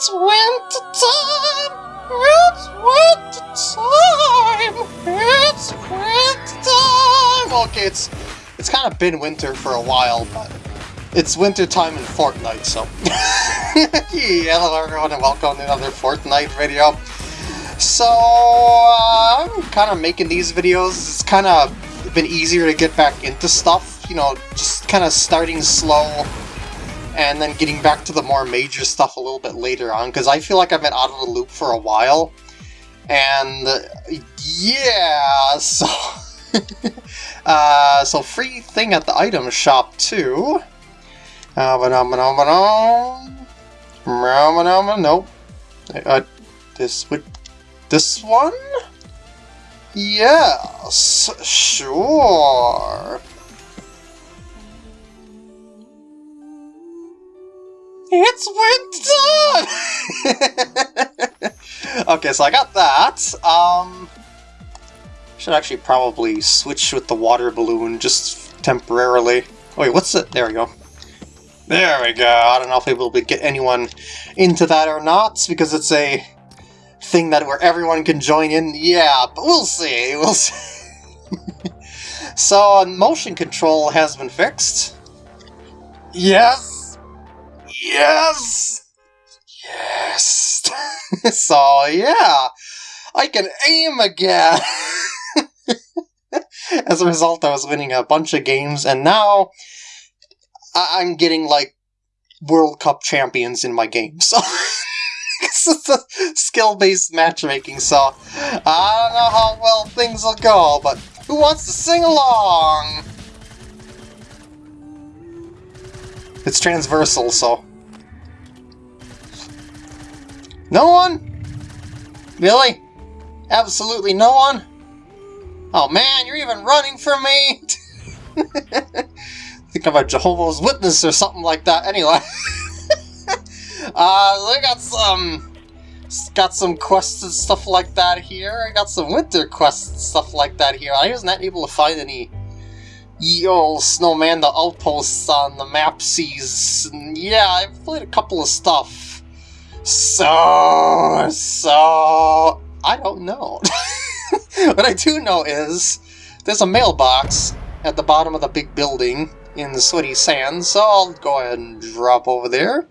It's winter time! It's winter time! It's winter time! Okay, it's it's kind of been winter for a while, but it's winter time in Fortnite, so... hello everyone and welcome to another Fortnite video. So, uh, I'm kind of making these videos, it's kind of been easier to get back into stuff, you know, just kind of starting slow and then getting back to the more major stuff a little bit later on, because I feel like I've been out of the loop for a while, and yeah, so... uh, so free thing at the item shop too. Uh, nope. Uh, this would this one? Yes, sure. It's winter! okay, so I got that. Um, should actually probably switch with the water balloon just temporarily. Oh, wait, what's it? There we go. There we go. I don't know if we will get anyone into that or not, because it's a thing that where everyone can join in. Yeah, but we'll see. We'll see. so, motion control has been fixed. Yes! Yes! Yes! so, yeah, I can aim again! As a result, I was winning a bunch of games, and now I am getting, like, World Cup champions in my game, so... it's a skill-based matchmaking, so I don't know how well things will go, but who wants to sing along? It's transversal, so no one? Really? Absolutely no one? Oh man, you're even running from me! think I'm a Jehovah's Witness or something like that. Anyway. uh, I got some... Got some quests and stuff like that here. I got some winter quests and stuff like that here. I was not able to find any Yo, Snowmando outposts on the map sees. Yeah, I've played a couple of stuff. So, so, I don't know. what I do know is there's a mailbox at the bottom of the big building in the sweaty sands, so I'll go ahead and drop over there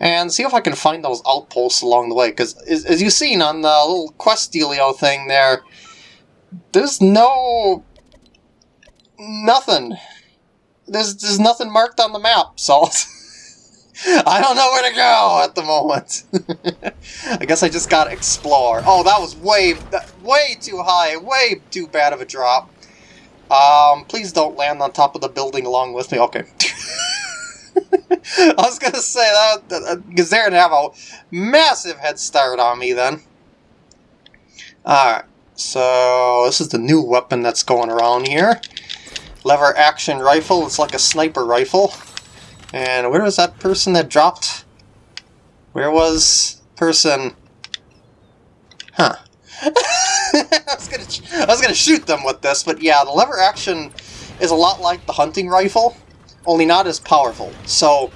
and see if I can find those outposts along the way, because as, as you've seen on the little quest dealio thing there, there's no... nothing. There's, there's nothing marked on the map, so... I don't know where to go at the moment. I guess I just gotta explore. Oh, that was way, way too high, way too bad of a drop. Um, please don't land on top of the building along with me. Okay. I was gonna say that because they're gonna have a massive head start on me then. Alright, so this is the new weapon that's going around here. Lever action rifle, it's like a sniper rifle. And where was that person that dropped? Where was person? Huh. I, was gonna, I was gonna shoot them with this, but yeah, the lever action is a lot like the hunting rifle, only not as powerful. So,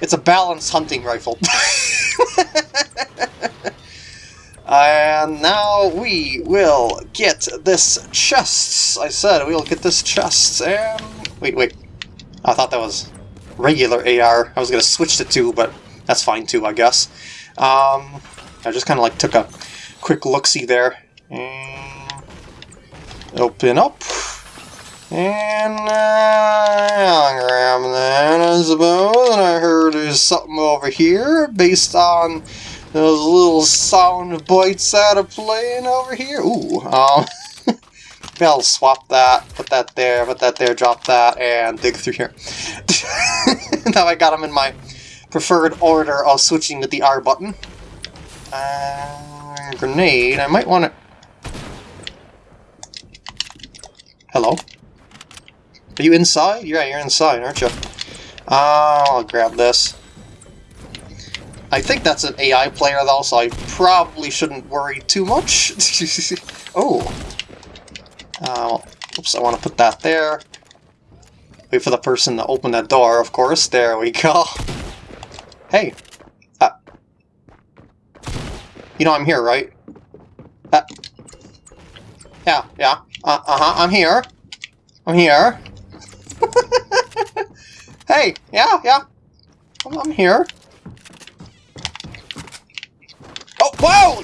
it's a balanced hunting rifle. and now we will get this chest. I said we'll get this chest, and... Wait, wait. I thought that was regular AR. I was going to switch the two, but that's fine too, I guess. Um, I just kind of like took a quick look-see there. And open up. And uh, grab that, I suppose. And I heard there's something over here based on those little sound bites that are playing over here. Ooh, um, Maybe I'll swap that, put that there, put that there, drop that, and dig through here. now I got them in my preferred order of switching to the R button. Uh, grenade, I might want to... Hello? Are you inside? Yeah, you're inside, aren't you? Uh, I'll grab this. I think that's an AI player though, so I probably shouldn't worry too much. oh, uh, oops, I want to put that there. Wait for the person to open that door, of course. There we go. Hey. Uh, You know I'm here, right? Uh, yeah, yeah. Uh, uh-huh, I'm here. I'm here. hey, yeah, yeah. I'm, I'm here. Oh, whoa!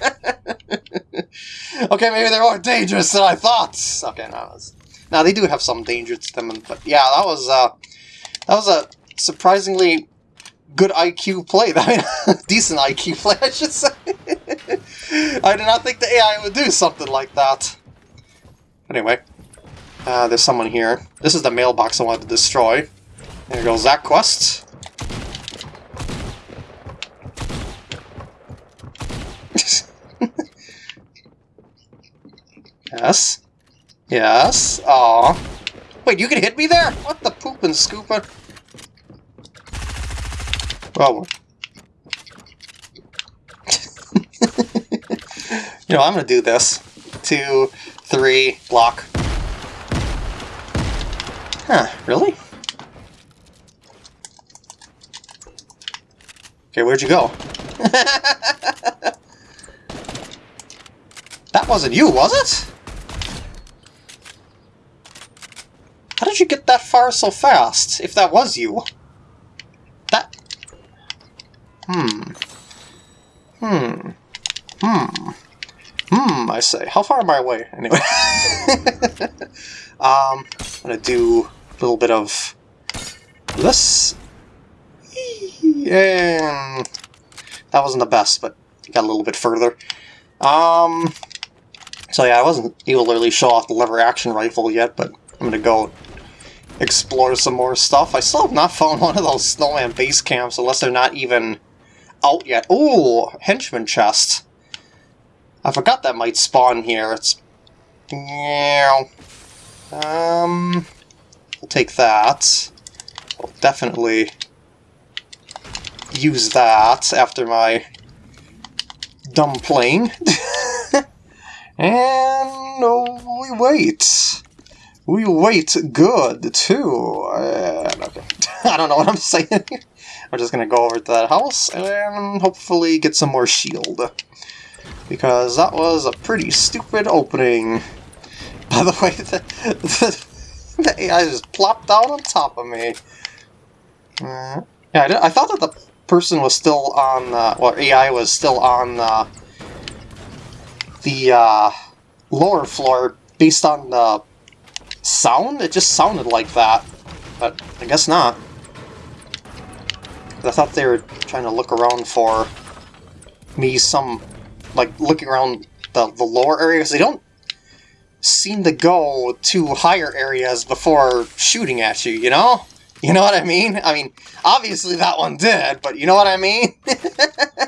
okay, maybe they're more dangerous than I thought. Okay, no, now they do have some danger to them, but yeah, that was uh, that was a surprisingly good IQ play. I mean, decent IQ play, I should say. I did not think the AI would do something like that. Anyway, uh, there's someone here. This is the mailbox I wanted to destroy. There goes that quest. yes. Yes. Aw. Wait, you can hit me there? What the poop and scooper? Well, you know, I'm gonna do this. Two, three, block. Huh, really? Okay, where'd you go? that wasn't you, was it? How did you get that far so fast, if that was you? That... Hmm. Hmm. Hmm. Hmm, I say. How far am I away? Anyway. um, I'm gonna do a little bit of this. And that wasn't the best, but got a little bit further. Um, so yeah, I wasn't able to really show off the lever action rifle yet, but I'm gonna go explore some more stuff. I still have not found one of those snowman base camps unless they're not even out yet. Ooh, henchman chest. I forgot that might spawn here. It's... Yeah. Um... We'll take that. We'll definitely use that after my dumb playing. and oh, we wait. We wait good, too. Uh, okay. I don't know what I'm saying. We're just gonna go over to that house and hopefully get some more shield. Because that was a pretty stupid opening. By the way, the, the, the AI just plopped down on top of me. Uh, yeah, I, did, I, thought that the person was still on, uh, well, AI was still on uh, the uh, lower floor based on the sound? It just sounded like that, but I guess not. I thought they were trying to look around for me some, like, looking around the, the lower areas. They don't seem to go to higher areas before shooting at you, you know? You know what I mean? I mean, obviously that one did, but you know what I mean?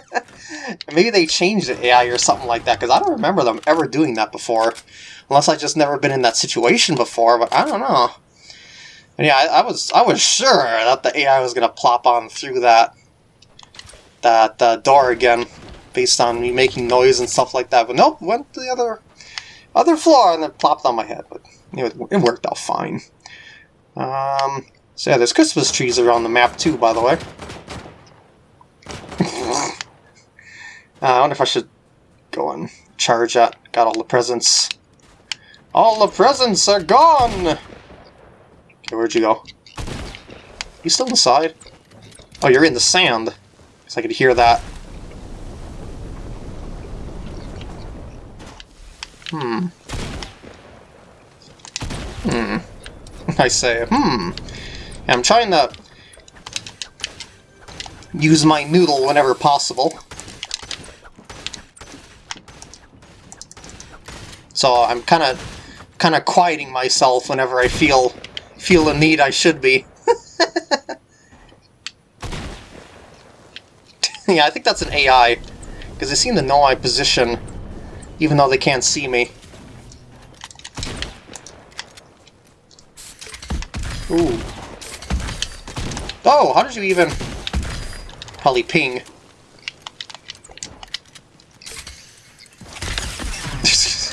Maybe they changed the AI or something like that, because I don't remember them ever doing that before. Unless I just never been in that situation before, but I don't know. And yeah, I, I, was I was sure that the AI was gonna plop on through that that uh, door again, based on me making noise and stuff like that. But nope, went to the other other floor and then plopped on my head. But it, it worked out fine. Um, so yeah, there's Christmas trees around the map too, by the way. uh, I wonder if I should go and charge that. Got all the presents. All the presents are gone! Okay, where'd you go? You still inside? Oh, you're in the sand. Because I could hear that. Hmm. Hmm. I say, hmm. I'm trying to use my noodle whenever possible. So I'm kind of kind of quieting myself whenever I feel feel the need I should be. yeah, I think that's an AI, because they seem to know my position, even though they can't see me. Ooh. Oh, how did you even... Probably ping.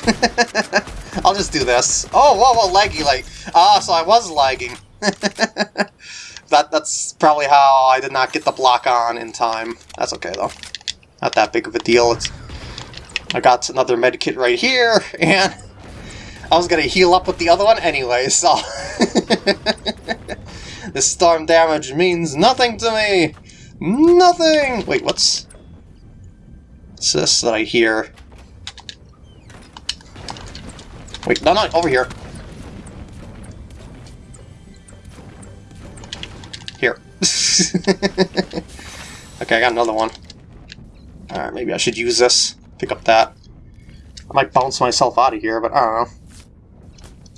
I'll just do this. Oh, whoa, whoa, laggy, like... Ah, so I was lagging. that that's probably how I did not get the block on in time. That's okay though. Not that big of a deal. It's I got another medkit right here, and I was gonna heal up with the other one anyway, so this storm damage means nothing to me. Nothing. Wait, what's what's this that I hear? Wait, no, no, over here. Here. okay, I got another one. Alright, maybe I should use this. Pick up that. I might bounce myself out of here, but I don't know.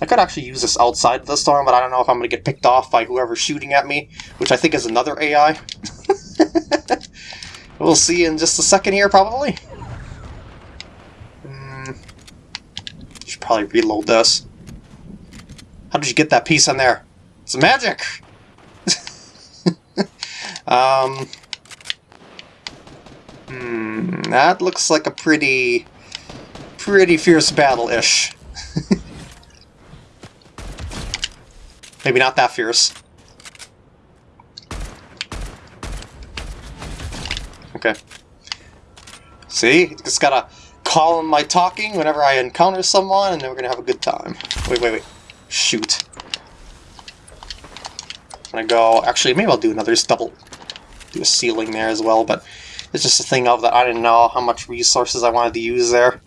I could actually use this outside the storm, but I don't know if I'm going to get picked off by whoever's shooting at me, which I think is another AI. we'll see in just a second here, probably. Should probably reload this. How did you get that piece on there? It's magic! um... Hmm, that looks like a pretty, pretty fierce battle-ish. Maybe not that fierce. Okay. See? It's gotta call in my talking whenever I encounter someone, and then we're gonna have a good time. Wait, wait, wait. Shoot. I'm gonna go... Actually, maybe I'll do another double... Do a ceiling there as well, but it's just a thing of that I didn't know how much resources I wanted to use there.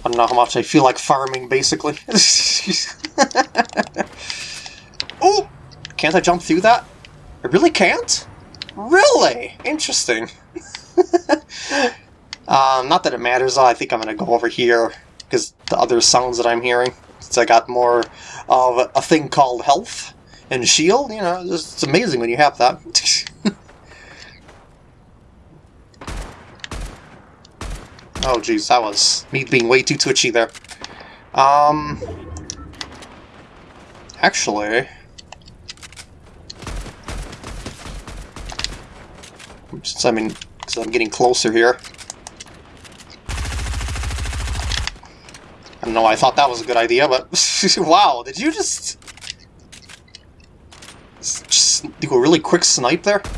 I don't know how much I feel like farming, basically. oh! Can't I jump through that? I really can't? Really? Interesting. um, not that it matters. I think I'm going to go over here because the other sounds that I'm hearing. Since I got more of a thing called health and shield, you know, it's amazing when you have that. Oh jeez, that was me being way too twitchy there. Um... Actually... Since I'm in... Since I'm getting closer here... don't know I thought that was a good idea, but... wow, did you just... Just do a really quick snipe there?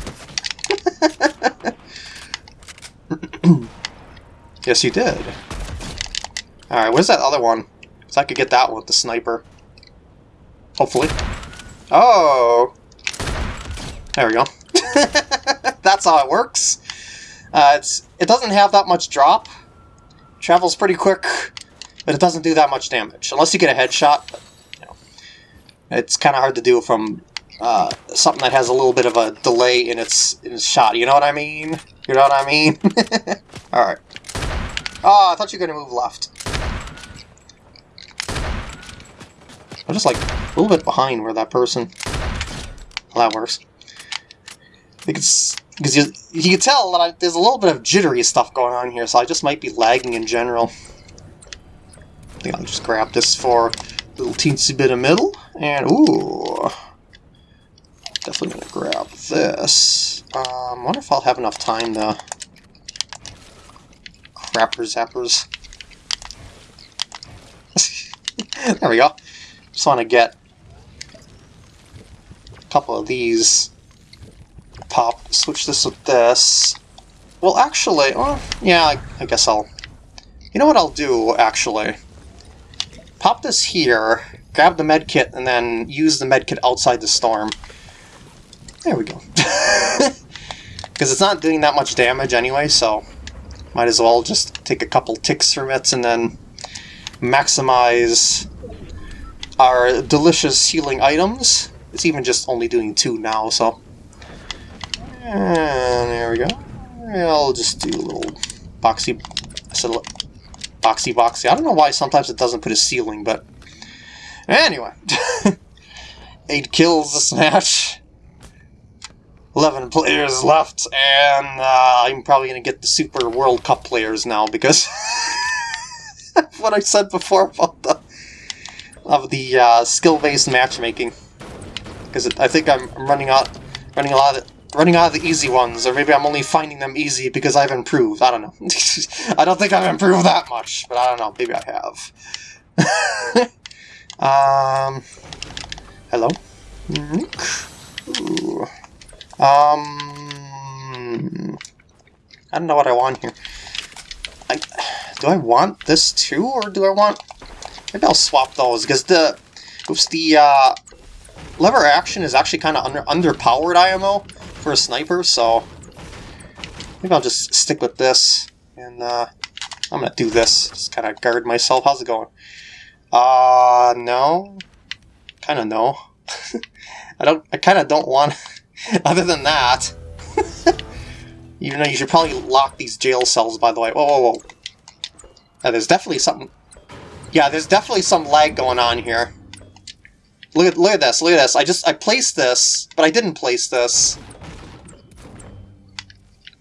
Yes, you did. Alright, where's that other one? So I could get that one with the sniper. Hopefully. Oh! There we go. That's how it works. Uh, It doesn't have that much drop. Travels pretty quick, but it doesn't do that much damage. Unless you get a headshot. But, you know, it's kind of hard to do from uh, something that has a little bit of a delay in its, in its shot. You know what I mean? You know what I mean? Alright. Oh, I thought you were to move left. I'm just like a little bit behind where that person... Well, that works. Because you, you can tell that I, there's a little bit of jittery stuff going on here, so I just might be lagging in general. I think I'll just grab this for a little teensy bit of middle, and ooh... Definitely gonna grab this. Um, wonder if I'll have enough time to Crapper zappers. there we go. Just want to get a couple of these. Pop, switch this with this. Well, actually, well, yeah, I guess I'll... You know what I'll do, actually? Pop this here, grab the medkit, and then use the medkit outside the storm. There we go. Because it's not doing that much damage anyway, so might as well just take a couple ticks from it and then maximize our delicious healing items. It's even just only doing two now, so... And there we go. I'll just do a little boxy... boxy boxy. I don't know why sometimes it doesn't put a ceiling, but... Anyway. Eight kills this match. 11 players left, and uh, I'm probably going to get the Super World Cup players now because what I said before about the of the uh, skill-based matchmaking. Because I think I'm, running out, running a lot of running out of the easy ones, or maybe I'm only finding them easy because I've improved. I don't know. I don't think I've improved that much, but I don't know. Maybe I have. um, hello. Um, I don't know what I want here. I, do I want this too, or do I want... Maybe I'll swap those, because the... Oops, the uh, lever action is actually kind of under underpowered IMO for a sniper, so... Maybe I'll just stick with this, and uh, I'm gonna do this. Just kind of guard myself. How's it going? Uh, no. Kind of no. I don't. I kind of don't want. other than that, even though you should probably lock these jail cells. By the way. Whoa, whoa, whoa. Yeah, there's definitely something. Yeah, there's definitely some lag going on here. Look at look at this. Look at this. I just I placed this, but I didn't place this.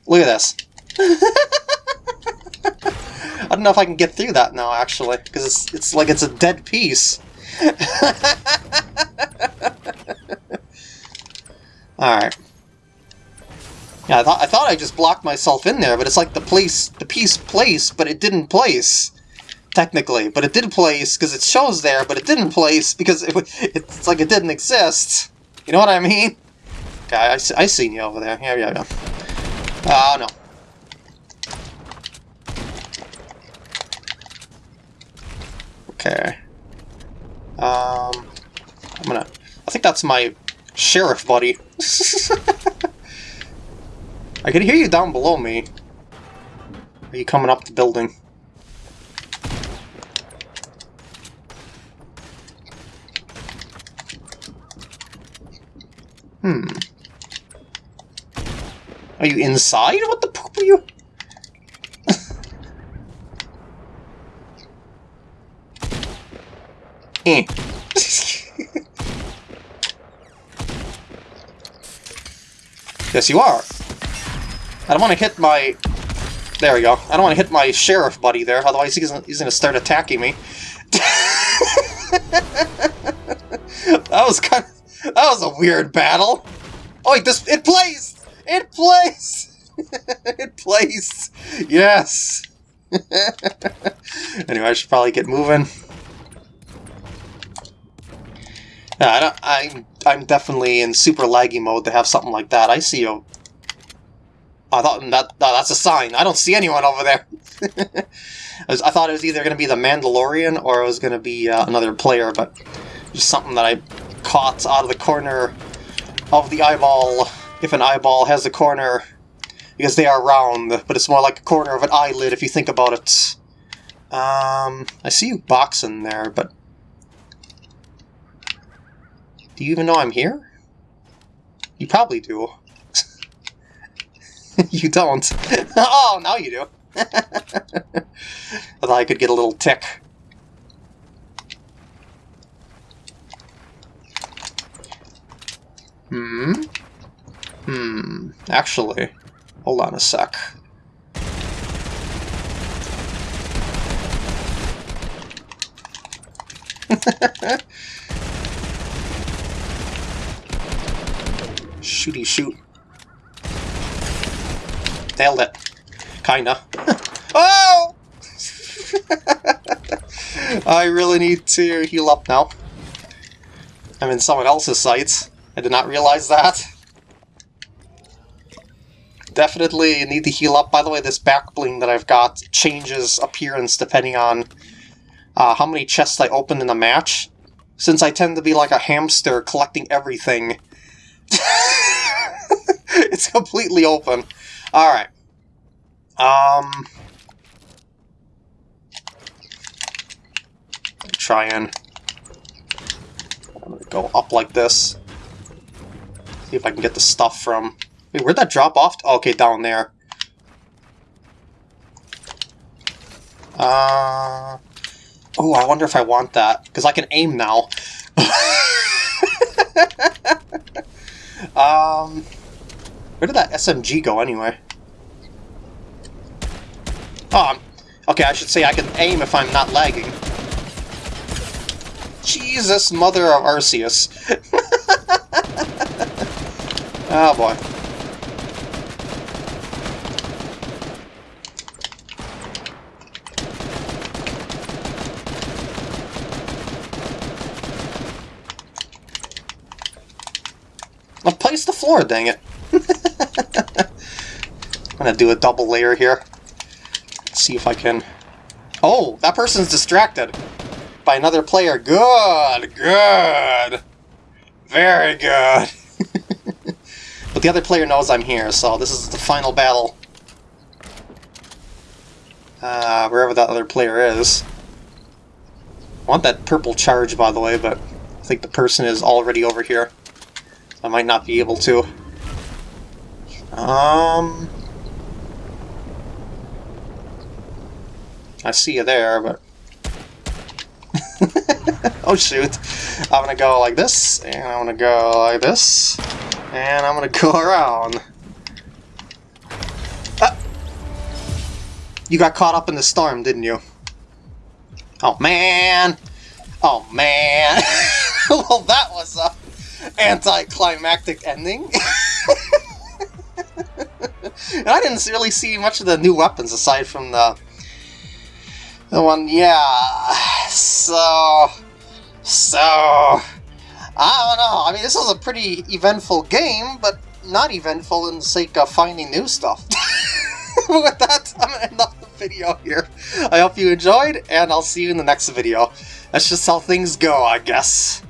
Look at this. I don't know if I can get through that now, actually, because it's it's like it's a dead piece. Alright. Yeah, I thought I thought I just blocked myself in there, but it's like the place the piece placed, but it didn't place. Technically, but it did place because it shows there, but it didn't place because it, it's like it didn't exist. You know what I mean? Okay, I, I seen you over there. Yeah, yeah, yeah. Oh, no. Okay. Um, I'm gonna... I think that's my sheriff buddy. I can hear you down below me. Are you coming up the building? Hmm. Are you inside? What the poop are you? eh. yes, you are. I don't want to hit my... There we go. I don't want to hit my sheriff buddy there, otherwise he's, going to start attacking me. that was kind of... That was a weird battle. Oh, wait, this... It plays! It plays! it plays! Yes! anyway, I should probably get moving. Yeah, I don't, I'm, I'm definitely in super laggy mode to have something like that. I see you. I thought that that's a sign. I don't see anyone over there. I, was, I, thought it was either going to be the Mandalorian or it was going to be uh, another player, but just something that I caught out of the corner of the eyeball if an eyeball has a corner, because they are round, but it's more like a corner of an eyelid if you think about it. Um, I see you boxing there, but... Do you even know I'm here? You probably do. you don't. oh, now you do. I thought I could get a little tick. Hmm? Hmm, actually, hold on a sec. Shooty shoot. Nailed it. Kinda. oh! I really need to heal up now. I'm in someone else's sights. I did not realize that. Definitely need to heal up. By the way, this back bling that I've got changes appearance depending on uh, how many chests I open in a match. Since I tend to be like a hamster collecting everything, it's completely open. Alright. Um... Try and... Go up like this. See if I can get the stuff from Wait, where'd that drop off? Oh, okay, down there. Uh... Oh, I wonder if I want that, because I can aim now. um... Where did that SMG go, anyway? Oh, okay, I should say I can aim if I'm not lagging. Jesus, mother of Arceus. oh boy. I've placed the floor, dang it. I'm gonna do a double layer here. see if I can... Oh, that person's distracted by another player. Good, good. Very good. but the other player knows I'm here, so this is the final battle. Uh, wherever that other player is. I want that purple charge, by the way, but I think the person is already over here. I might not be able to. Um... I see you there, but... oh shoot. I'm gonna go like this, and I'm gonna go like this, and I'm gonna go around. Ah! You got caught up in the storm, didn't you? Oh man! Oh man! well, that was a anticlimactic ending. and I didn't really see much of the new weapons aside from the the one, yeah. So, so, I don't know. I mean, this was a pretty eventful game, but not eventful in the sake of finding new stuff. With that, I'm to end off the video here. I hope you enjoyed, and I'll see you in the next video. That's just how things go, I guess.